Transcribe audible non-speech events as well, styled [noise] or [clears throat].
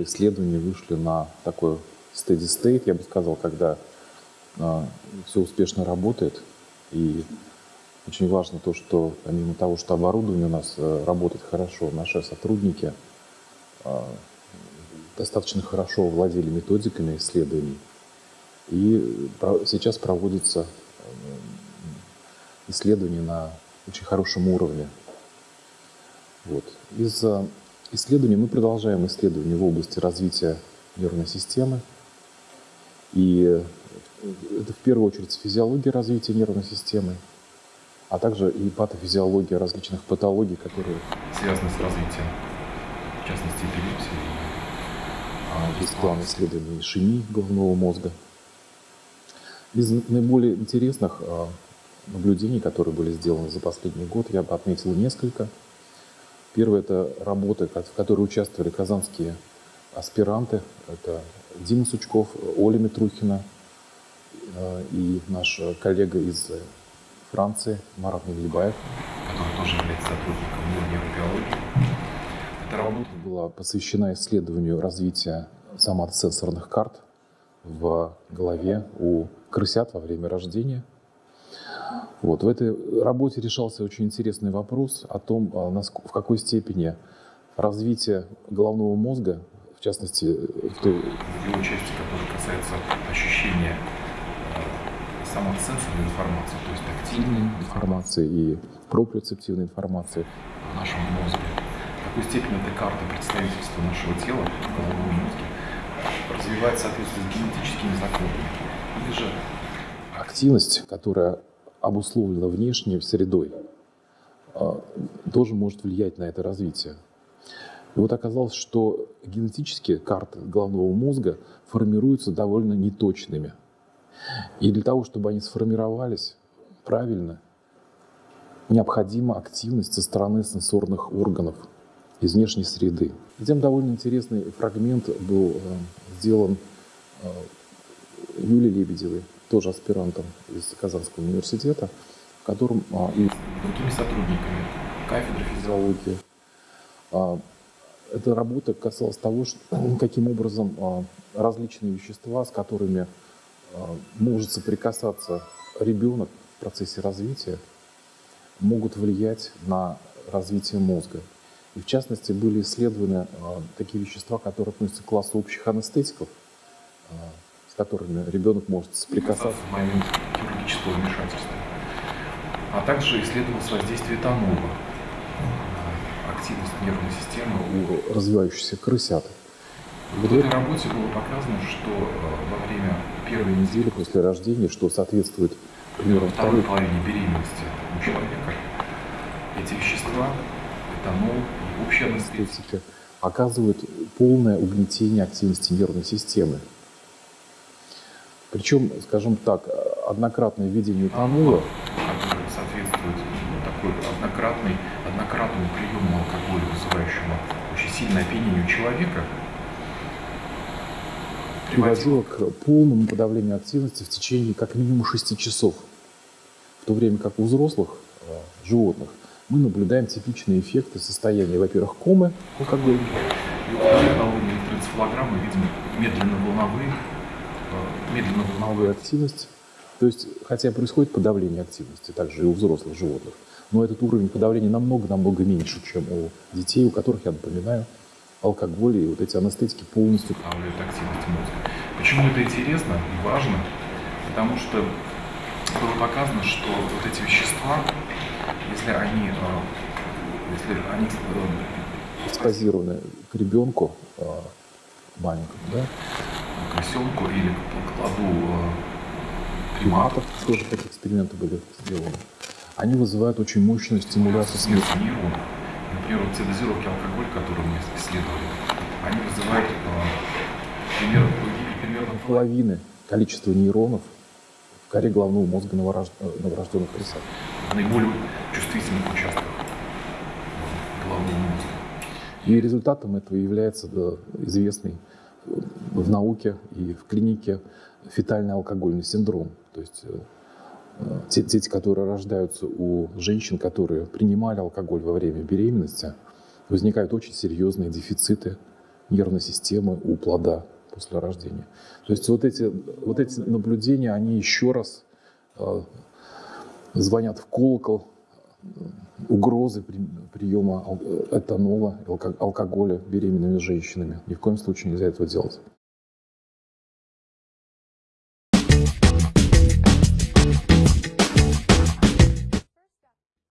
наши исследования вышли на такой steady state, я бы сказал, когда а, все успешно работает. И очень важно то, что помимо того, что оборудование у нас а, работает хорошо, наши сотрудники а, достаточно хорошо владели методиками исследований. И сейчас проводится исследование на очень хорошем уровне. Вот. Из исследований мы продолжаем исследования в области развития нервной системы. И это в первую очередь физиология развития нервной системы, а также и патофизиология различных патологий, которые связаны с развитием, в частности, эпилепсии. А, есть план исследования ишемии головного мозга. Из наиболее интересных а, наблюдений, которые были сделаны за последний год, я бы отметил несколько. Первое – это работы, в которой участвовали казанские аспиранты. Это Дима Сучков, Оля Митрухина э, и наш коллега из Франции Марат Наглибаев. Который тоже является сотрудником нейробиологии. Эта работа была посвящена исследованию развития соматосенсорных карт в голове у крысят во время рождения. Вот. В этой работе решался очень интересный вопрос о том, а, в какой степени развитие головного мозга в частности, в той... Его части, которая касается ощущения э, самосенсорной информации, то есть тактильной информации и проприоцептивной информации в нашем мозге. В какой степени эта карта представительства нашего тела в головном мозге развивает в соответствии с генетическими законами. Или же активность, которая обусловлена внешней средой, э, тоже может влиять на это развитие. И вот оказалось, что генетические карты головного мозга формируются довольно неточными. И для того, чтобы они сформировались правильно, необходима активность со стороны сенсорных органов из внешней среды. Затем довольно интересный фрагмент был э, сделан э, Юлией Лебедевой, тоже аспирантом из Казанского университета, в котором а, и другими сотрудниками кафедры физиологии а, эта работа касалась того, что, [clears throat] каким образом а, различные вещества, с которыми а, может соприкасаться ребенок в процессе развития, могут влиять на развитие мозга. И в частности были исследованы а, такие вещества, которые относятся к классу общих анестетиков, с которыми ребенок может соприкасаться в момент хирургического вмешательства. А также исследовалось воздействие этанола активность нервной системы у развивающихся крысят. В этой работе было показано, что э, во время первой недели после рождения, что соответствует примерно второй половине беременности у человека, эти вещества, этанол и общая анестетика, оказывают полное угнетение активности нервной системы. Причем, скажем так, однократное введение этанола соответствует такой однократный однократному приему алкоголя, вызывающему очень сильное опьянение у человека, приводило к полному подавлению активности в течение как минимум 6 часов. В то время как у взрослых э, животных мы наблюдаем типичные эффекты состояния, во-первых, комы алкоголя. И уровне электроэнцефалограммы видим медленно-волновые, э, медленно-волновую активность. То есть, хотя происходит подавление активности также и у взрослых животных, но этот уровень подавления намного-намного меньше, чем у детей, у которых, я напоминаю, алкоголь и вот эти анестетики полностью подавляют активность мозга. Почему это интересно и важно? Потому что было показано, что вот эти вещества, если они, э, если они э, экспозированы к ребенку э, маленькому, да? К осенку или к кладу приматов, тоже такие эксперименты были сделаны они вызывают очень мощную стимуляцию смерти. Например, вот те дозировки алкоголя, которые мы исследовали, они вызывают э, примерно, примерно половины количества нейронов в коре головного мозга новорожд... Э, новорожденных. В наиболее чувствительных участках головного мозга. И результатом этого является да, известный в науке и в клинике фетальный алкогольный синдром. То есть э, те дети, которые рождаются у женщин, которые принимали алкоголь во время беременности, возникают очень серьезные дефициты нервной системы у плода после рождения. То есть вот эти, вот эти наблюдения, они еще раз э, звонят в колокол угрозы при, приема этанола, алкоголя беременными женщинами. Ни в коем случае нельзя этого делать.